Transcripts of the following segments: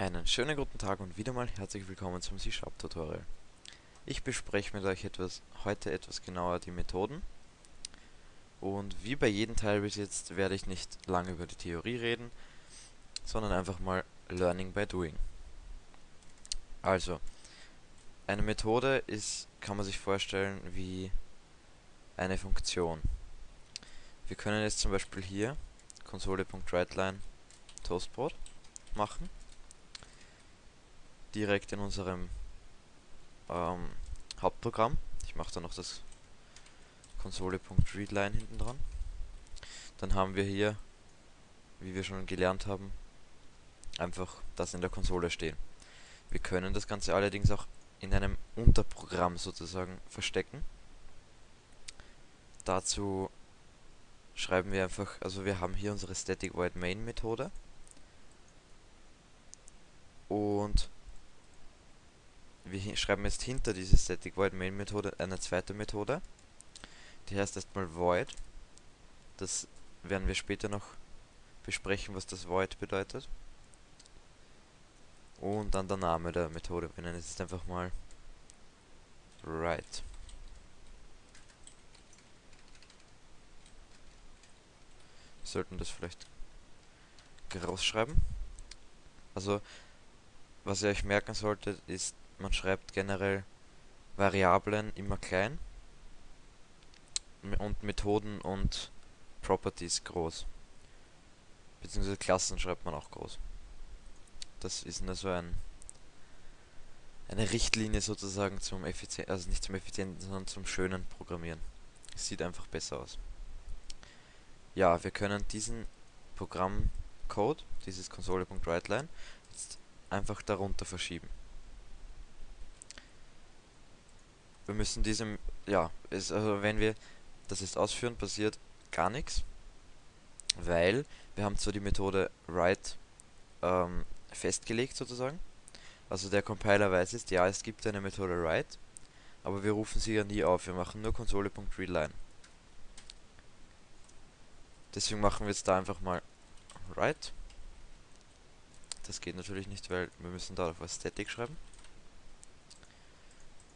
Einen schönen guten Tag und wieder mal herzlich willkommen zum C-Sharp Tutorial. Ich bespreche mit euch etwas, heute etwas genauer die Methoden. Und wie bei jedem Teil bis jetzt werde ich nicht lange über die Theorie reden, sondern einfach mal Learning by Doing. Also, eine Methode ist, kann man sich vorstellen, wie eine Funktion. Wir können jetzt zum Beispiel hier Konsole.WriteLine Toastbrot machen direkt in unserem ähm, Hauptprogramm. Ich mache da noch das Konsole.readline hinten dran. Dann haben wir hier, wie wir schon gelernt haben, einfach das in der Konsole stehen. Wir können das Ganze allerdings auch in einem Unterprogramm sozusagen verstecken. Dazu schreiben wir einfach, also wir haben hier unsere Static Void Main Methode und wir schreiben jetzt hinter diese Static Void Main Methode eine zweite Methode. Die heißt erstmal Void. Das werden wir später noch besprechen, was das Void bedeutet. Und dann der Name der Methode. Wir nennen es jetzt einfach mal Write. Wir sollten das vielleicht groß schreiben. Also, was ihr euch merken solltet, ist man schreibt generell Variablen immer klein und Methoden und Properties groß. Beziehungsweise Klassen schreibt man auch groß. Das ist nur so ein eine Richtlinie sozusagen zum effizienten, also nicht zum effizienten, sondern zum schönen Programmieren. Es sieht einfach besser aus. Ja, wir können diesen Programmcode, dieses Konsole.WriteLine, jetzt einfach darunter verschieben. Wir müssen diesem, ja, ist, also wenn wir das jetzt ausführen, passiert gar nichts, weil wir haben zwar die Methode write ähm, festgelegt sozusagen, also der Compiler weiß jetzt, ja, es gibt eine Methode write, aber wir rufen sie ja nie auf, wir machen nur Konsole.readline. Deswegen machen wir jetzt da einfach mal write. Das geht natürlich nicht, weil wir müssen da auf was Static schreiben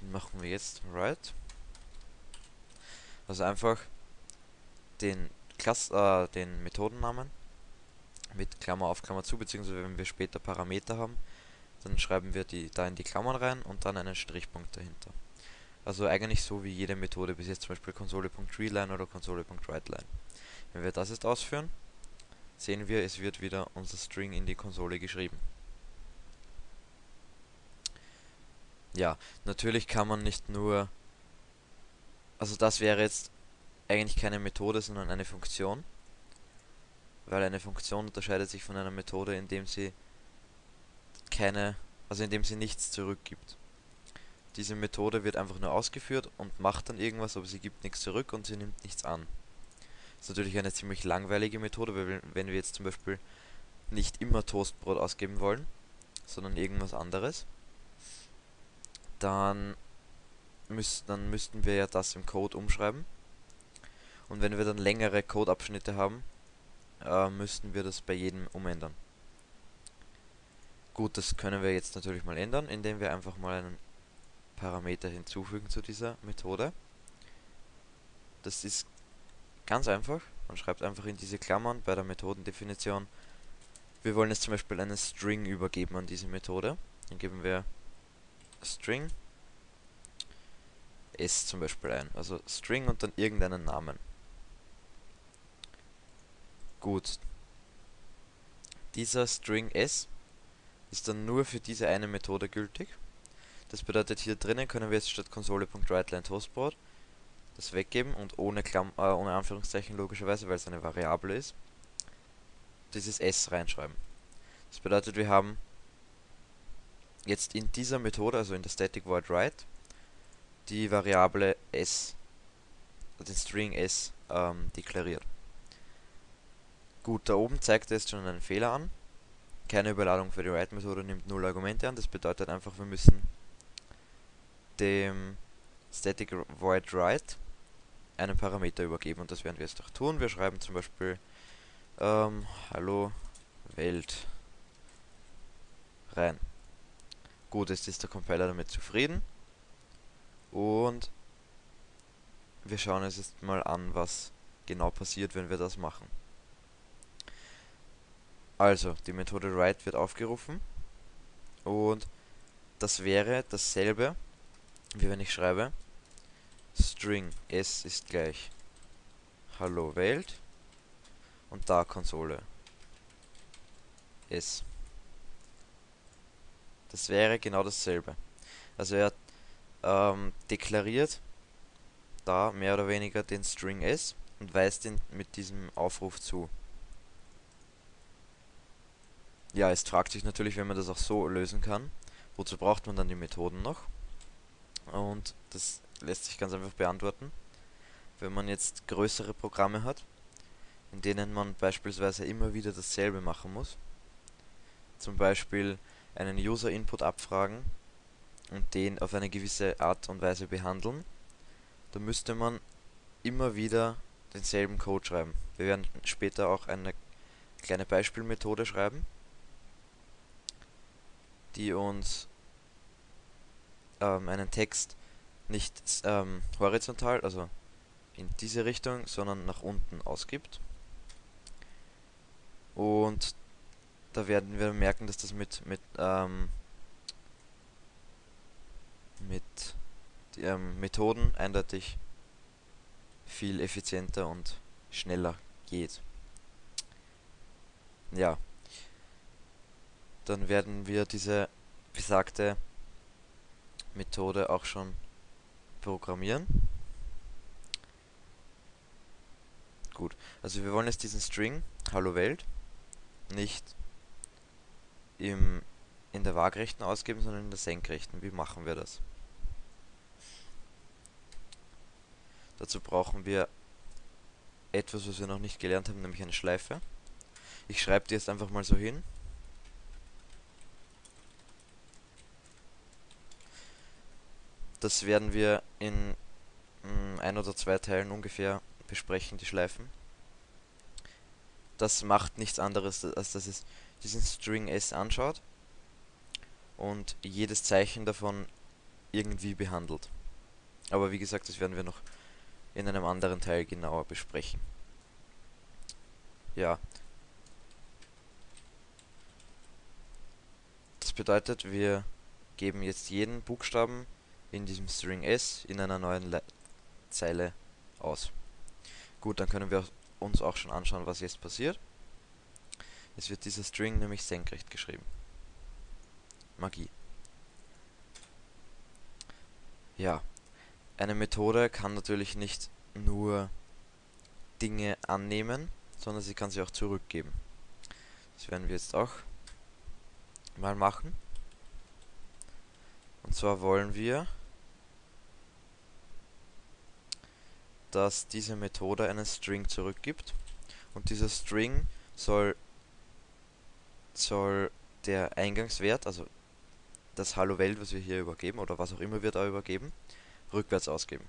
machen wir jetzt right. Also einfach den Klass äh, den Methodennamen mit Klammer auf Klammer zu, beziehungsweise wenn wir später Parameter haben, dann schreiben wir die da in die Klammern rein und dann einen Strichpunkt dahinter. Also eigentlich so wie jede Methode bis jetzt zum Beispiel Konsole.readline oder Konsole.writeline. Wenn wir das jetzt ausführen, sehen wir, es wird wieder unser String in die Konsole geschrieben. Ja, natürlich kann man nicht nur... Also das wäre jetzt eigentlich keine Methode, sondern eine Funktion. Weil eine Funktion unterscheidet sich von einer Methode, indem sie keine, also indem sie nichts zurückgibt. Diese Methode wird einfach nur ausgeführt und macht dann irgendwas, aber sie gibt nichts zurück und sie nimmt nichts an. Das ist natürlich eine ziemlich langweilige Methode, weil wenn wir jetzt zum Beispiel nicht immer Toastbrot ausgeben wollen, sondern irgendwas anderes, dann, müß, dann müssten wir ja das im Code umschreiben. Und wenn wir dann längere Codeabschnitte haben, äh, müssten wir das bei jedem umändern. Gut, das können wir jetzt natürlich mal ändern, indem wir einfach mal einen Parameter hinzufügen zu dieser Methode. Das ist ganz einfach. Man schreibt einfach in diese Klammern bei der Methodendefinition. Wir wollen jetzt zum Beispiel einen String übergeben an diese Methode. Dann geben wir String s zum Beispiel ein. Also String und dann irgendeinen Namen. Gut. Dieser String s ist dann nur für diese eine Methode gültig. Das bedeutet, hier drinnen können wir jetzt statt Konsole.WriteLine das weggeben und ohne, Klamm äh, ohne Anführungszeichen logischerweise, weil es eine Variable ist, dieses s reinschreiben. Das bedeutet, wir haben jetzt in dieser Methode, also in der Static Void Write, die Variable s, den String s, ähm, deklariert. Gut, da oben zeigt jetzt schon einen Fehler an. Keine Überladung für die Write-Methode nimmt null Argumente an. Das bedeutet einfach, wir müssen dem Static Void Write einen Parameter übergeben und das werden wir jetzt auch tun. Wir schreiben zum Beispiel ähm, Hallo Welt rein. Gut, jetzt ist der Compiler damit zufrieden. Und wir schauen uns jetzt mal an, was genau passiert, wenn wir das machen. Also, die Methode write wird aufgerufen und das wäre dasselbe, wie wenn ich schreibe string s ist gleich hallo Welt und da Konsole s. Das wäre genau dasselbe. Also er ähm, deklariert da mehr oder weniger den String s und weist ihn mit diesem Aufruf zu. Ja, es fragt sich natürlich, wenn man das auch so lösen kann, wozu braucht man dann die Methoden noch? Und das lässt sich ganz einfach beantworten. Wenn man jetzt größere Programme hat, in denen man beispielsweise immer wieder dasselbe machen muss, zum Beispiel einen User-Input abfragen und den auf eine gewisse Art und Weise behandeln, dann müsste man immer wieder denselben Code schreiben. Wir werden später auch eine kleine Beispielmethode schreiben, die uns ähm, einen Text nicht ähm, horizontal, also in diese Richtung, sondern nach unten ausgibt. Und da werden wir merken, dass das mit, mit, ähm, mit ähm, Methoden eindeutig viel effizienter und schneller geht. Ja. Dann werden wir diese besagte Methode auch schon programmieren. Gut, also wir wollen jetzt diesen String Hallo Welt nicht im, in der Waagrechten ausgeben, sondern in der Senkrechten. Wie machen wir das? Dazu brauchen wir etwas, was wir noch nicht gelernt haben, nämlich eine Schleife. Ich schreibe die jetzt einfach mal so hin. Das werden wir in mm, ein oder zwei Teilen ungefähr besprechen, die Schleifen. Das macht nichts anderes, als dass es diesen String S anschaut und jedes Zeichen davon irgendwie behandelt. Aber wie gesagt, das werden wir noch in einem anderen Teil genauer besprechen. Ja. Das bedeutet, wir geben jetzt jeden Buchstaben in diesem String S in einer neuen Le Zeile aus. Gut, dann können wir uns auch schon anschauen, was jetzt passiert. Es wird dieser String nämlich senkrecht geschrieben. Magie. Ja, eine Methode kann natürlich nicht nur Dinge annehmen, sondern sie kann sie auch zurückgeben. Das werden wir jetzt auch mal machen. Und zwar wollen wir dass diese Methode einen String zurückgibt und dieser String soll, soll der Eingangswert, also das Hallo Welt, was wir hier übergeben oder was auch immer wir da übergeben, rückwärts ausgeben.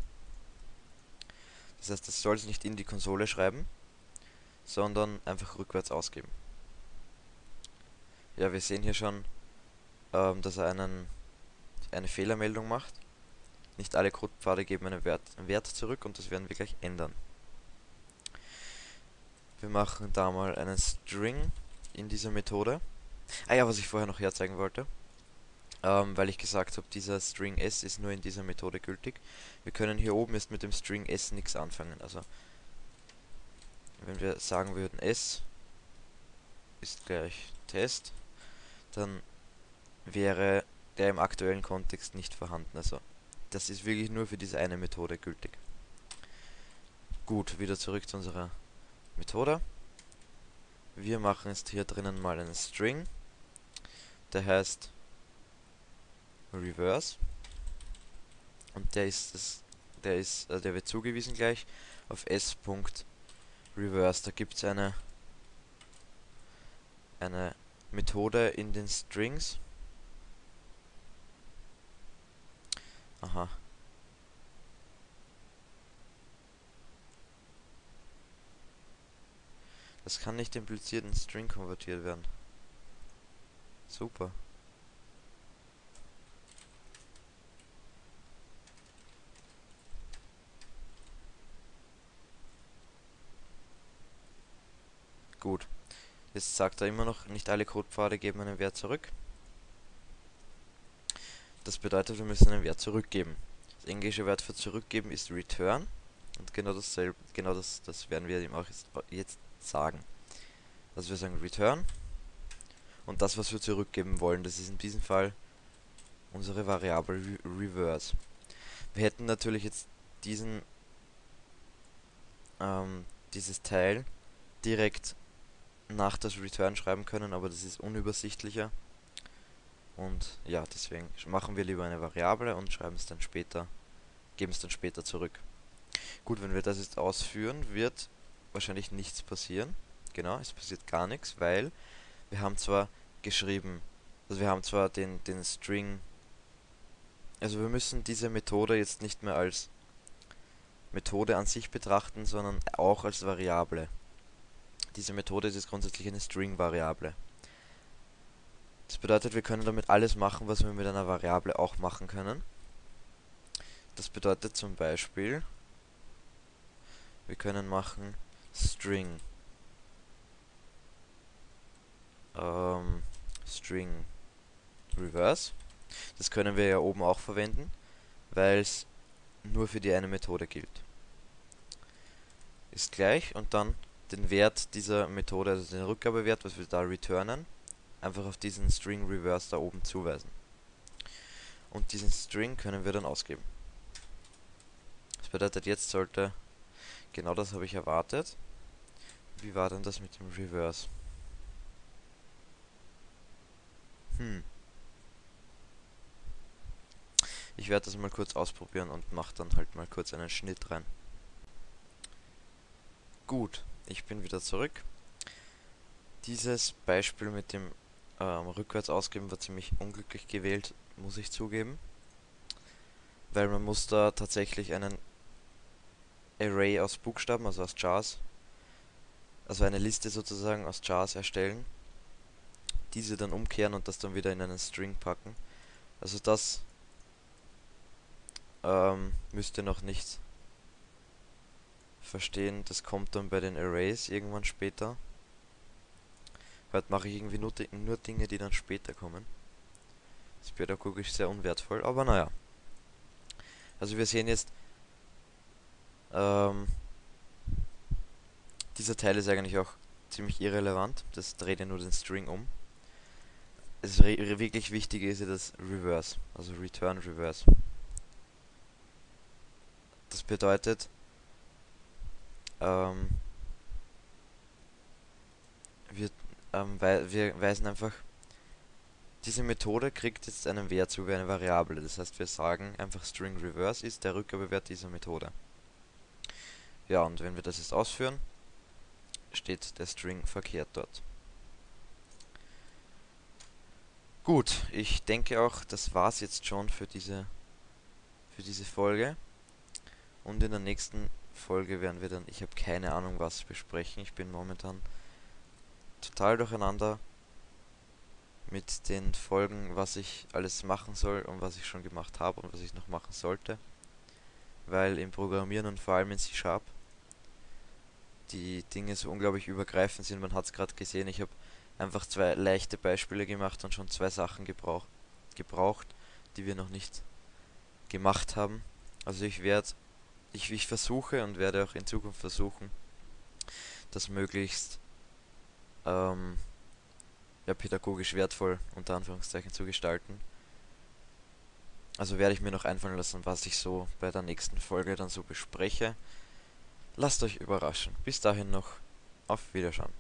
Das heißt, das soll es nicht in die Konsole schreiben, sondern einfach rückwärts ausgeben. Ja, wir sehen hier schon, ähm, dass er einen, eine Fehlermeldung macht. Nicht alle Codepfade geben einen Wert, einen Wert zurück und das werden wir gleich ändern. Wir machen da mal einen String in dieser Methode. Ah ja, was ich vorher noch herzeigen wollte. Ähm, weil ich gesagt habe, dieser String s ist nur in dieser Methode gültig. Wir können hier oben jetzt mit dem String s nichts anfangen. Also, wenn wir sagen würden s ist gleich Test, dann wäre der im aktuellen Kontext nicht vorhanden. Also das ist wirklich nur für diese eine Methode gültig. Gut, wieder zurück zu unserer Methode. Wir machen jetzt hier drinnen mal einen String. Der heißt Reverse. Und der ist das, der ist, äh, der wird zugewiesen gleich auf s.reverse. Da gibt es eine eine Methode in den Strings Aha. Das kann nicht impliziert in String konvertiert werden. Super. Gut. Jetzt sagt er immer noch, nicht alle Codepfade geben einen Wert zurück. Das bedeutet, wir müssen einen Wert zurückgeben. Das englische Wert für zurückgeben ist return. Und genau dasselbe, genau das, das werden wir ihm auch jetzt sagen. Also wir sagen return. Und das, was wir zurückgeben wollen, das ist in diesem Fall unsere Variable re reverse. Wir hätten natürlich jetzt diesen ähm, dieses Teil direkt nach das Return schreiben können, aber das ist unübersichtlicher. Und ja, deswegen machen wir lieber eine Variable und schreiben es dann später, geben es dann später zurück. Gut, wenn wir das jetzt ausführen, wird wahrscheinlich nichts passieren. Genau, es passiert gar nichts, weil wir haben zwar geschrieben, also wir haben zwar den, den String, also wir müssen diese Methode jetzt nicht mehr als Methode an sich betrachten, sondern auch als Variable. Diese Methode ist jetzt grundsätzlich eine String-Variable. Das bedeutet, wir können damit alles machen, was wir mit einer Variable auch machen können. Das bedeutet zum Beispiel, wir können machen string ähm, string reverse. Das können wir ja oben auch verwenden, weil es nur für die eine Methode gilt. Ist gleich und dann den Wert dieser Methode, also den Rückgabewert, was wir da returnen, einfach auf diesen String Reverse da oben zuweisen. Und diesen String können wir dann ausgeben. Das bedeutet, jetzt sollte, genau das habe ich erwartet. Wie war denn das mit dem Reverse? Hm. Ich werde das mal kurz ausprobieren und mache dann halt mal kurz einen Schnitt rein. Gut, ich bin wieder zurück. Dieses Beispiel mit dem ähm, rückwärts ausgeben war ziemlich unglücklich gewählt, muss ich zugeben. Weil man muss da tatsächlich einen Array aus Buchstaben, also aus Jars, also eine Liste sozusagen aus Jars erstellen, diese dann umkehren und das dann wieder in einen String packen. Also das ähm, müsste noch nicht verstehen, das kommt dann bei den Arrays irgendwann später. Heute mache ich irgendwie nur, nur Dinge, die dann später kommen. Das ist pädagogisch sehr unwertvoll, aber naja. Also wir sehen jetzt, ähm, dieser Teil ist eigentlich auch ziemlich irrelevant. Das dreht ja nur den String um. Das wirklich Wichtige ist ja das Reverse, also Return Reverse. Das bedeutet, ähm, wir ähm, weil wir weisen einfach, diese Methode kriegt jetzt einen Wert zu wie eine Variable. Das heißt, wir sagen einfach string reverse ist der Rückgabewert dieser Methode. Ja, und wenn wir das jetzt ausführen, steht der String verkehrt dort. Gut, ich denke auch, das war's jetzt schon für diese, für diese Folge. Und in der nächsten Folge werden wir dann, ich habe keine Ahnung was besprechen. Ich bin momentan total durcheinander mit den Folgen, was ich alles machen soll und was ich schon gemacht habe und was ich noch machen sollte. Weil im Programmieren und vor allem in C-Sharp die Dinge so unglaublich übergreifend sind. Man hat es gerade gesehen, ich habe einfach zwei leichte Beispiele gemacht und schon zwei Sachen gebraucht, gebraucht, die wir noch nicht gemacht haben. Also ich werde, ich, ich versuche und werde auch in Zukunft versuchen, das möglichst ähm, ja, pädagogisch wertvoll unter Anführungszeichen zu gestalten. Also werde ich mir noch einfallen lassen, was ich so bei der nächsten Folge dann so bespreche. Lasst euch überraschen. Bis dahin noch auf Wiederschauen.